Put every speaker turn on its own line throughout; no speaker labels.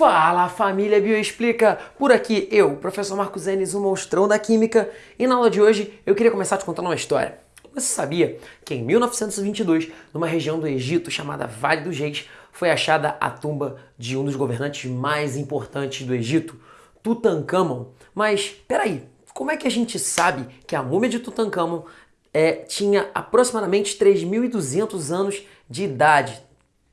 Fala família Bioexplica! Por aqui eu, professor Marcos Enes, o monstrão da Química, e na aula de hoje eu queria começar te contando uma história. Você sabia que em 1922, numa região do Egito chamada Vale dos Reis, foi achada a tumba de um dos governantes mais importantes do Egito, Tutankhamon? Mas peraí, como é que a gente sabe que a múmia de Tutankhamon é, tinha aproximadamente 3.200 anos de idade?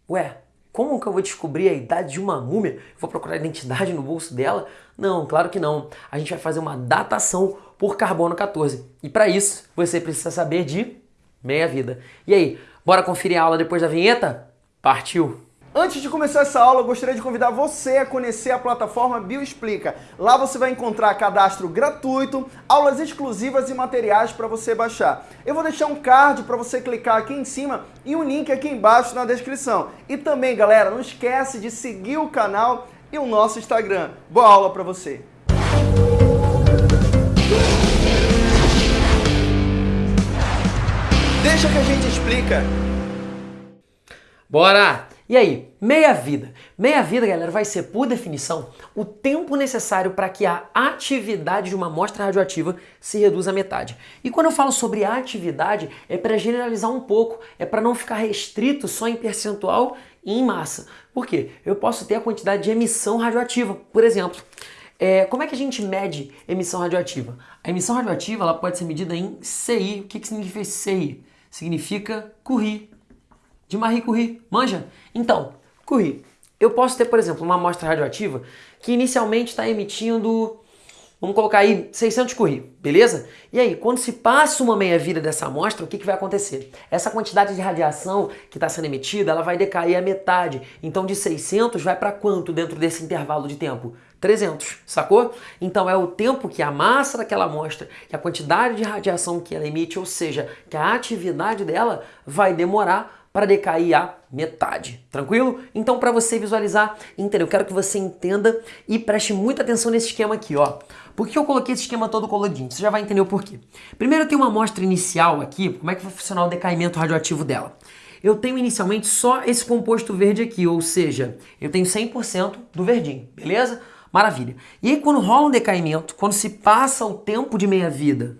Ué, como que eu vou descobrir a idade de uma múmia? Vou procurar a identidade no bolso dela? Não, claro que não. A gente vai fazer uma datação por carbono 14. E para isso, você precisa saber de meia-vida. E aí, bora conferir a aula depois da vinheta? Partiu!
Antes de começar essa aula, eu gostaria de convidar você a conhecer a plataforma Bioexplica. Lá você vai encontrar cadastro gratuito, aulas exclusivas e materiais para você baixar. Eu vou deixar um card para você clicar aqui em cima e um link aqui embaixo na descrição. E também, galera, não esquece de seguir o canal e o nosso Instagram. Boa aula para você! Deixa que a gente explica.
Bora! E aí, meia-vida. Meia-vida, galera, vai ser, por definição, o tempo necessário para que a atividade de uma amostra radioativa se reduza à metade. E quando eu falo sobre atividade, é para generalizar um pouco, é para não ficar restrito só em percentual e em massa. Por quê? Eu posso ter a quantidade de emissão radioativa, por exemplo. É, como é que a gente mede emissão radioativa? A emissão radioativa ela pode ser medida em CI. O que, que significa CI? Significa Curie de Marie Curie, manja? Então, Curie, eu posso ter, por exemplo, uma amostra radioativa que inicialmente está emitindo, vamos colocar aí 600 Curie, beleza? E aí, quando se passa uma meia-vida dessa amostra, o que, que vai acontecer? Essa quantidade de radiação que está sendo emitida, ela vai decair a metade. Então, de 600 vai para quanto dentro desse intervalo de tempo? 300, sacou? Então é o tempo que a massa daquela amostra, que a quantidade de radiação que ela emite, ou seja, que a atividade dela vai demorar para decair a metade. Tranquilo? Então, para você visualizar, entendeu? Eu quero que você entenda e preste muita atenção nesse esquema aqui, ó. Por que eu coloquei esse esquema todo coloridinho? Você já vai entender o porquê. Primeiro, eu tenho uma amostra inicial aqui, como é que vai funcionar o decaimento radioativo dela. Eu tenho inicialmente só esse composto verde aqui, ou seja, eu tenho 100% do verdinho, beleza? Maravilha. E aí, quando rola um decaimento, quando se passa o tempo de meia-vida,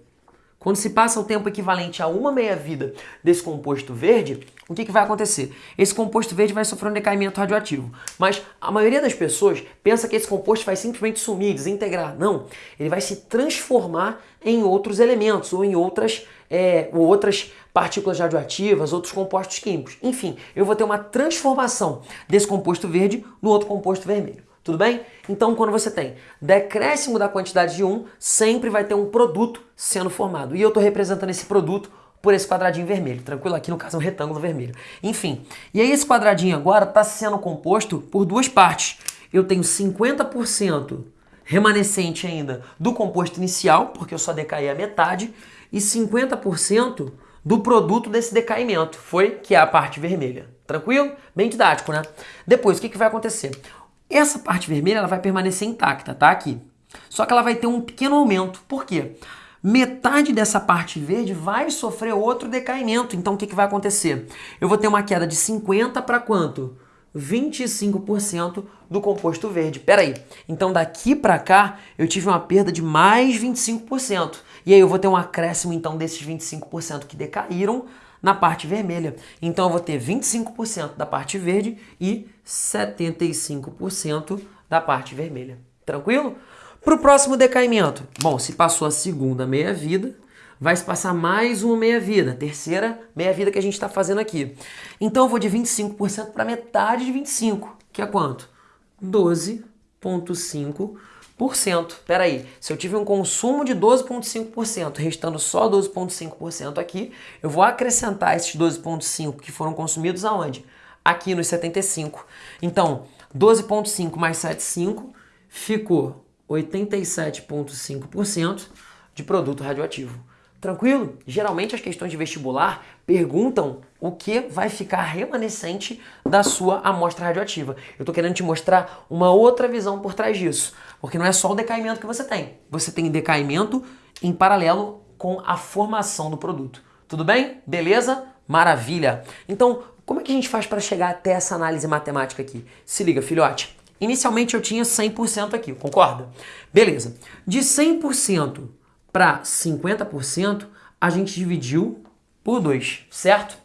quando se passa o tempo equivalente a uma meia-vida desse composto verde, o que, que vai acontecer? Esse composto verde vai sofrer um decaimento radioativo. Mas a maioria das pessoas pensa que esse composto vai simplesmente sumir, desintegrar. Não, ele vai se transformar em outros elementos ou em outras, é, ou outras partículas radioativas, outros compostos químicos. Enfim, eu vou ter uma transformação desse composto verde no outro composto vermelho. Tudo bem? Então, quando você tem decréscimo da quantidade de um, sempre vai ter um produto sendo formado. E eu estou representando esse produto por esse quadradinho vermelho, tranquilo? Aqui no caso é um retângulo vermelho. Enfim, e aí esse quadradinho agora está sendo composto por duas partes. Eu tenho 50% remanescente ainda do composto inicial, porque eu só decaí a metade, e 50% do produto desse decaimento, foi que é a parte vermelha. Tranquilo? Bem didático, né? Depois, o que, que vai acontecer? Essa parte vermelha ela vai permanecer intacta, tá? Aqui. Só que ela vai ter um pequeno aumento. Por quê? Metade dessa parte verde vai sofrer outro decaimento. Então o que, que vai acontecer? Eu vou ter uma queda de 50 para quanto? 25% do composto verde. Peraí, então daqui para cá eu tive uma perda de mais 25%. E aí eu vou ter um acréscimo então desses 25% que decaíram na parte vermelha. Então eu vou ter 25% da parte verde e 75% da parte vermelha. Tranquilo? Para o próximo decaimento, bom, se passou a segunda meia-vida, vai se passar mais uma meia-vida, terceira meia-vida que a gente está fazendo aqui. Então eu vou de 25% para metade de 25%, que é quanto? 12,5%. Espera aí, se eu tive um consumo de 12,5%, restando só 12,5% aqui, eu vou acrescentar esses 12,5% que foram consumidos aonde? Aqui nos 75. Então, 12,5 mais 7,5 ficou 87,5% de produto radioativo. Tranquilo? Geralmente as questões de vestibular perguntam o que vai ficar remanescente da sua amostra radioativa. Eu estou querendo te mostrar uma outra visão por trás disso, porque não é só o decaimento que você tem. Você tem decaimento em paralelo com a formação do produto. Tudo bem? Beleza? Maravilha! Então, como é que a gente faz para chegar até essa análise matemática aqui? Se liga, filhote. Inicialmente eu tinha 100% aqui, concorda? Beleza. De 100% para 50%, a gente dividiu por 2, certo?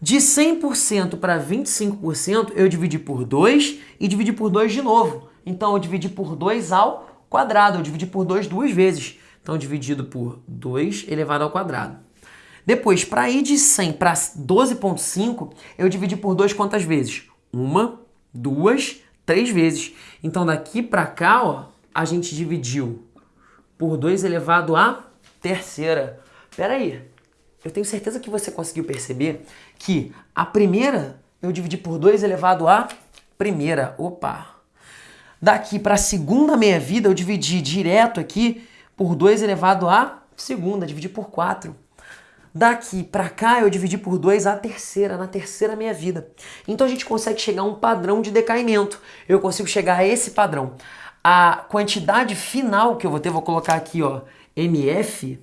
De 100% para 25%, eu dividi por 2 e dividi por 2 de novo. Então, eu dividi por 2 ao quadrado. Eu dividi por 2 duas vezes. Então, dividido por 2 elevado ao quadrado. Depois, para ir de 100 para 12,5, eu dividi por 2 quantas vezes? Uma, duas, três vezes. Então, daqui para cá, ó, a gente dividiu por 2 elevado à terceira. Pera aí, eu tenho certeza que você conseguiu perceber que a primeira eu dividi por 2 elevado a primeira. Opa! Daqui para a segunda meia-vida eu dividi direto aqui por 2 elevado a segunda, dividi por 4. Daqui para cá eu dividi por 2 a terceira, na terceira meia-vida. Então a gente consegue chegar a um padrão de decaimento. Eu consigo chegar a esse padrão. A quantidade final que eu vou ter, vou colocar aqui, ó, MF,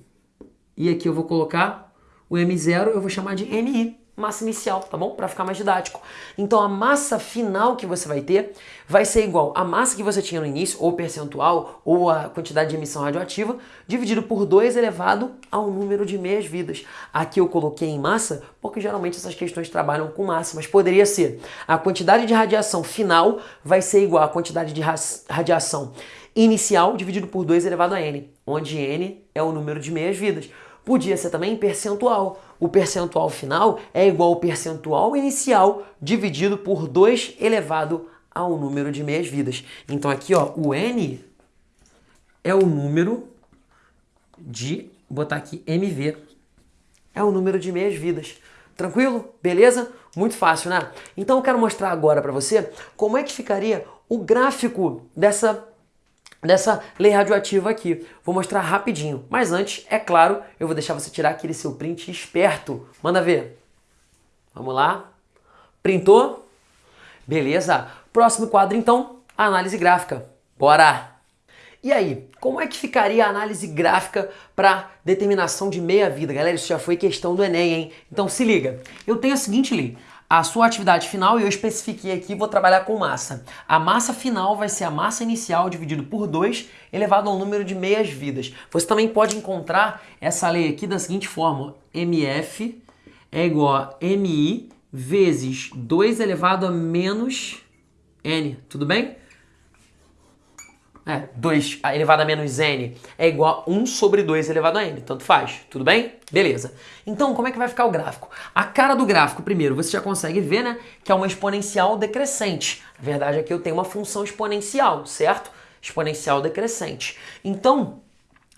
e aqui eu vou colocar o M0, eu vou chamar de MI massa inicial, tá bom? Para ficar mais didático. Então a massa final que você vai ter vai ser igual à massa que você tinha no início, ou percentual, ou a quantidade de emissão radioativa, dividido por 2 elevado ao número de meias-vidas. Aqui eu coloquei em massa, porque geralmente essas questões trabalham com massa, mas poderia ser a quantidade de radiação final vai ser igual à quantidade de radiação inicial dividido por 2 elevado a n, onde n é o número de meias-vidas. Podia ser também percentual. O percentual final é igual ao percentual inicial dividido por 2 elevado ao número de meias-vidas. Então aqui, ó, o n é o número de, botar aqui MV, é o número de meias-vidas. Tranquilo? Beleza? Muito fácil, né? Então eu quero mostrar agora para você como é que ficaria o gráfico dessa dessa lei radioativa aqui. Vou mostrar rapidinho, mas antes, é claro, eu vou deixar você tirar aquele seu print esperto. Manda ver. Vamos lá. Printou? Beleza. Próximo quadro, então, análise gráfica. Bora! E aí, como é que ficaria a análise gráfica para determinação de meia-vida? Galera, isso já foi questão do Enem, hein? Então se liga. Eu tenho a seguinte lei a sua atividade final e eu especifiquei aqui, vou trabalhar com massa. A massa final vai ser a massa inicial dividido por 2 elevado ao número de meias vidas. Você também pode encontrar essa lei aqui da seguinte forma, MF é igual a MI vezes 2 elevado a menos N, tudo bem? É, 2 elevado a menos n é igual a 1 sobre 2 elevado a n. Tanto faz, tudo bem? Beleza. Então, como é que vai ficar o gráfico? A cara do gráfico, primeiro, você já consegue ver, né, que é uma exponencial decrescente. A verdade é que eu tenho uma função exponencial, certo? Exponencial decrescente. Então,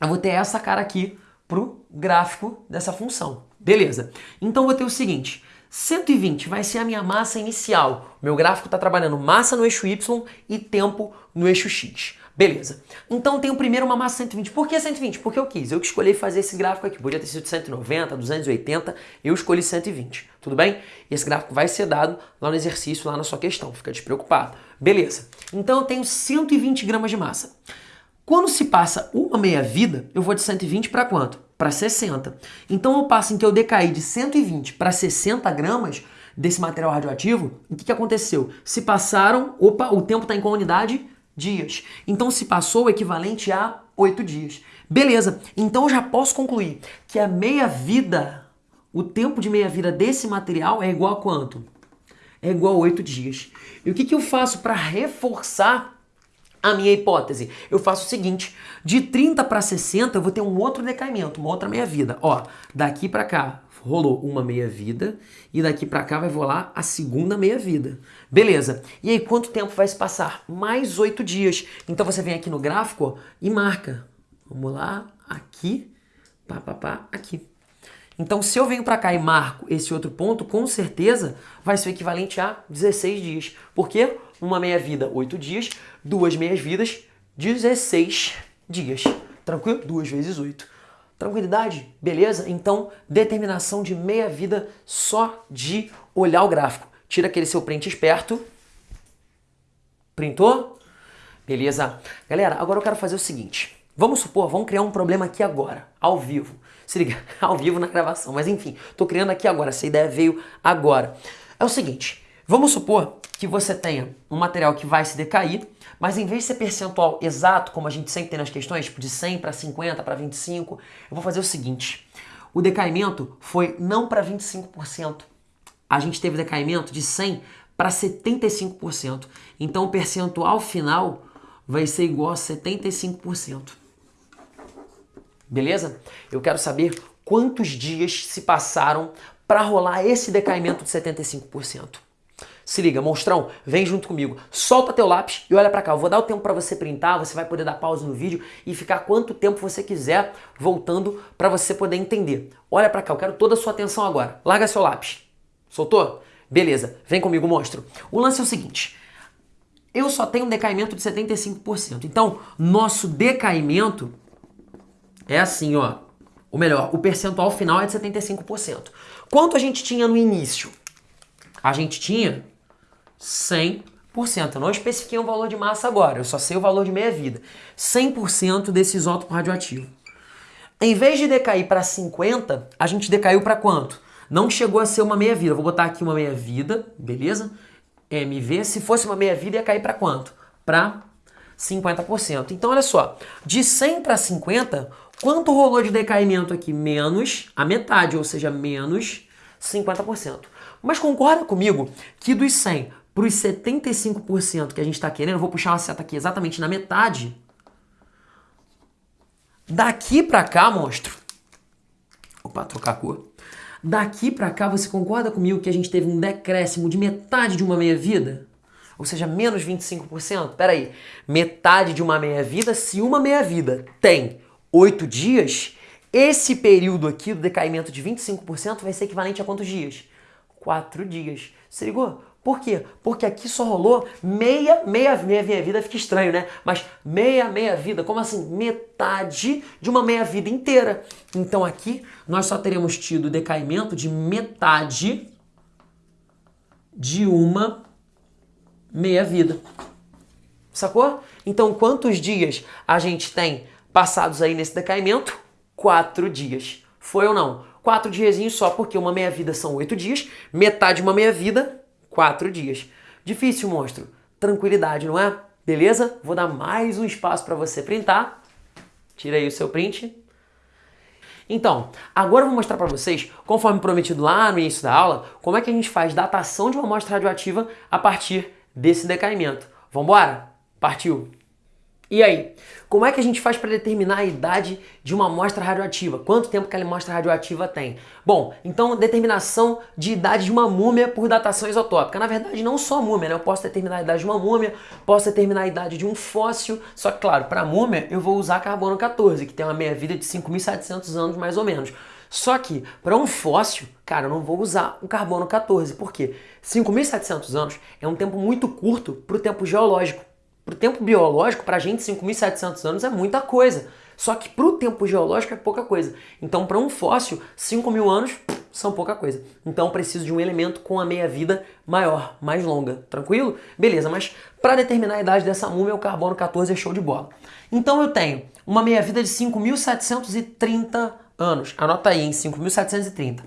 eu vou ter essa cara aqui pro gráfico dessa função. Beleza. Então, eu vou ter o seguinte... 120 vai ser a minha massa inicial. Meu gráfico está trabalhando massa no eixo Y e tempo no eixo X. Beleza. Então tenho primeiro uma massa 120. Por que 120? Porque eu quis. Eu que escolhi fazer esse gráfico aqui. Podia ter sido 190, 280. Eu escolhi 120. Tudo bem? Esse gráfico vai ser dado lá no exercício, lá na sua questão. Fica despreocupado. Beleza. Então eu tenho 120 gramas de massa. Quando se passa uma meia-vida, eu vou de 120 para quanto? Para 60. Então eu passo em que eu decaí de 120 para 60 gramas desse material radioativo. O que, que aconteceu? Se passaram... Opa, o tempo está em qual unidade? Dias. Então se passou o equivalente a 8 dias. Beleza, então já posso concluir que a meia-vida, o tempo de meia-vida desse material é igual a quanto? É igual a 8 dias. E o que, que eu faço para reforçar a minha hipótese? Eu faço o seguinte, de 30 para 60 eu vou ter um outro decaimento, uma outra meia-vida. Ó, daqui para cá rolou uma meia-vida e daqui para cá vai rolar a segunda meia-vida. Beleza. E aí, quanto tempo vai se passar? Mais oito dias. Então você vem aqui no gráfico e marca. Vamos lá, aqui, pá, pá, pá, aqui. Então, se eu venho para cá e marco esse outro ponto, com certeza vai ser equivalente a 16 dias. Por quê? Uma meia-vida, 8 dias, duas meias-vidas, 16 dias. Tranquilo? Duas vezes 8. Tranquilidade? Beleza? Então, determinação de meia-vida só de olhar o gráfico. Tira aquele seu print esperto. Printou? Beleza. Galera, agora eu quero fazer o seguinte. Vamos supor, vamos criar um problema aqui agora, ao vivo. Se liga, ao vivo na gravação, mas enfim, tô criando aqui agora, essa ideia veio agora. É o seguinte, Vamos supor que você tenha um material que vai se decair, mas em vez de ser percentual exato, como a gente sempre tem nas questões, tipo de 100 para 50 para 25, eu vou fazer o seguinte. O decaimento foi não para 25%. A gente teve decaimento de 100 para 75%. Então o percentual final vai ser igual a 75%. Beleza? Eu quero saber quantos dias se passaram para rolar esse decaimento de 75%. Se liga, monstrão, vem junto comigo. Solta teu lápis e olha para cá. Eu vou dar o tempo para você printar, você vai poder dar pausa no vídeo e ficar quanto tempo você quiser voltando para você poder entender. Olha para cá, eu quero toda a sua atenção agora. Larga seu lápis. Soltou? Beleza, vem comigo, monstro. O lance é o seguinte. Eu só tenho um decaimento de 75%. Então, nosso decaimento é assim, ó. Ou melhor, o percentual final é de 75%. Quanto a gente tinha no início? A gente tinha 100%. Eu não especifiquei um valor de massa agora, eu só sei o valor de meia-vida. 100% desse isótopo radioativo. Em vez de decair para 50, a gente decaiu para quanto? Não chegou a ser uma meia-vida. Vou botar aqui uma meia-vida, beleza? MV, se fosse uma meia-vida ia cair para quanto? Para 50%. Então olha só, de 100 para 50, quanto rolou de decaimento aqui? Menos a metade, ou seja, menos 50%. Mas concorda comigo que dos 100 para os 75% que a gente está querendo, eu vou puxar uma seta aqui exatamente na metade. Daqui para cá, monstro. Opa, trocar a cor. Daqui para cá, você concorda comigo que a gente teve um decréscimo de metade de uma meia-vida? Ou seja, menos 25%? Peraí, metade de uma meia-vida, se uma meia-vida tem 8 dias, esse período aqui do decaimento de 25% vai ser equivalente a quantos dias? quatro dias. Se ligou? Por quê? Porque aqui só rolou meia, meia, meia, meia vida, fica estranho, né? Mas meia, meia vida, como assim? Metade de uma meia vida inteira. Então aqui nós só teremos tido decaimento de metade de uma meia vida. Sacou? Então quantos dias a gente tem passados aí nesse decaimento? Quatro dias. Foi ou não? quatro diazinhos só, porque uma meia-vida são oito dias, metade de uma meia-vida, quatro dias. Difícil, monstro. Tranquilidade, não é? Beleza? Vou dar mais um espaço para você printar. Tira aí o seu print. Então, agora eu vou mostrar para vocês, conforme prometido lá no início da aula, como é que a gente faz datação de uma amostra radioativa a partir desse decaimento. Vambora? Partiu! E aí, como é que a gente faz para determinar a idade de uma amostra radioativa? Quanto tempo que a amostra radioativa tem? Bom, então determinação de idade de uma múmia por datação isotópica. Na verdade, não só múmia, né? Eu posso determinar a idade de uma múmia, posso determinar a idade de um fóssil, só que claro, para múmia eu vou usar carbono 14, que tem uma meia-vida de 5.700 anos mais ou menos. Só que para um fóssil, cara, eu não vou usar o carbono 14, por quê? 5.700 anos é um tempo muito curto para o tempo geológico. Para o tempo biológico, para a gente, 5.700 anos é muita coisa. Só que para o tempo geológico é pouca coisa. Então, para um fóssil, 5 mil anos são pouca coisa. Então, preciso de um elemento com a meia-vida maior, mais longa. Tranquilo? Beleza, mas para determinar a idade dessa múmia, o carbono 14 é show de bola. Então, eu tenho uma meia-vida de 5.730 anos. Anota aí, em 5.730.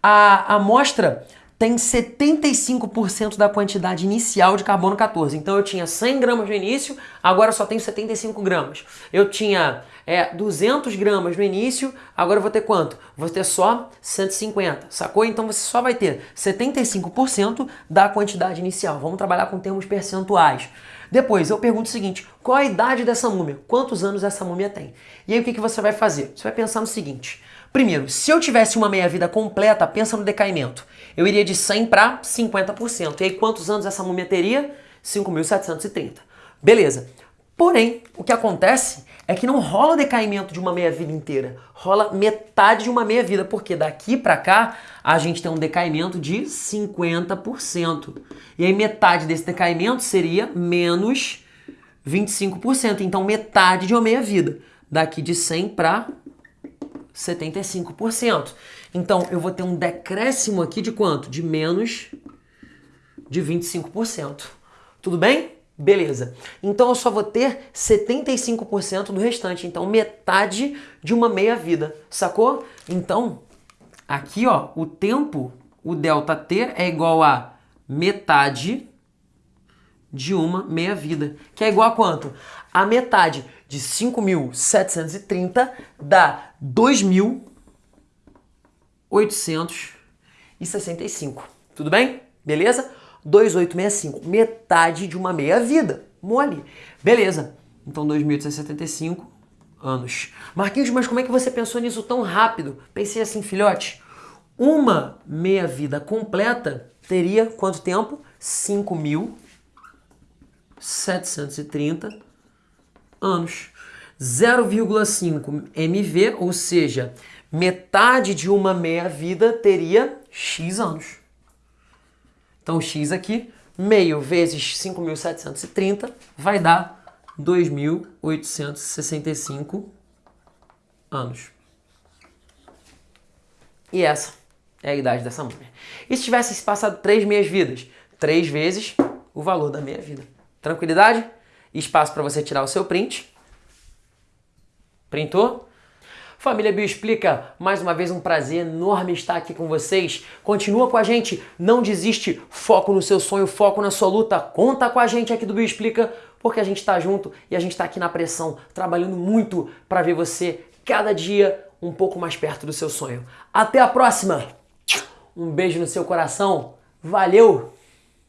A amostra tem 75% da quantidade inicial de carbono 14. Então eu tinha 100 gramas no início, agora só tenho 75 gramas. Eu tinha é, 200 gramas no início, agora eu vou ter quanto? Vou ter só 150, sacou? Então você só vai ter 75% da quantidade inicial. Vamos trabalhar com termos percentuais. Depois eu pergunto o seguinte, qual a idade dessa múmia? Quantos anos essa múmia tem? E aí o que, que você vai fazer? Você vai pensar no seguinte, Primeiro, se eu tivesse uma meia-vida completa, pensa no decaimento. Eu iria de 100 para 50%. E aí quantos anos essa múmia teria? 5.730. Beleza. Porém, o que acontece é que não rola decaimento de uma meia-vida inteira. Rola metade de uma meia-vida, porque daqui para cá a gente tem um decaimento de 50%. E aí metade desse decaimento seria menos 25%. Então metade de uma meia-vida. Daqui de 100 para 75%. Então, eu vou ter um decréscimo aqui de quanto? De menos de 25%. Tudo bem? Beleza. Então, eu só vou ter 75% do restante. Então, metade de uma meia-vida. Sacou? Então, aqui, ó, o tempo, o ΔT é igual a metade de uma meia-vida, que é igual a quanto? A metade de 5.730 dá 2.865. Tudo bem? Beleza? 2.865, metade de uma meia-vida. Mole. Beleza. Então 2.875 anos. Marquinhos, mas como é que você pensou nisso tão rápido? Pensei assim, filhote. Uma meia-vida completa teria quanto tempo? 5.730 anos. 0,5 MV, ou seja, metade de uma meia-vida teria X anos. Então, X aqui, meio vezes 5.730 vai dar 2.865 anos. E essa é a idade dessa múmia. E se tivesse se passado três meias-vidas? Três vezes o valor da meia-vida. Tranquilidade? Espaço para você tirar o seu print. Printou? Família Bio Explica, mais uma vez um prazer enorme estar aqui com vocês. Continua com a gente, não desiste, foco no seu sonho, foco na sua luta. Conta com a gente aqui do Bio Explica, porque a gente está junto e a gente está aqui na pressão, trabalhando muito para ver você cada dia um pouco mais perto do seu sonho. Até a próxima! Um beijo no seu coração. Valeu!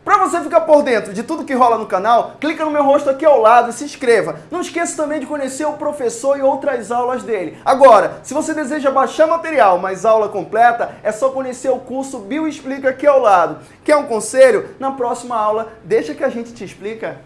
Para você ficar por dentro de tudo que rola no canal, clica no meu rosto aqui ao lado e se inscreva. Não esqueça também de conhecer o professor e outras aulas dele. Agora, se você deseja baixar material, mas aula completa, é só conhecer o curso Bio Explica aqui ao lado. Quer um conselho? Na próxima aula, deixa que a gente te explica.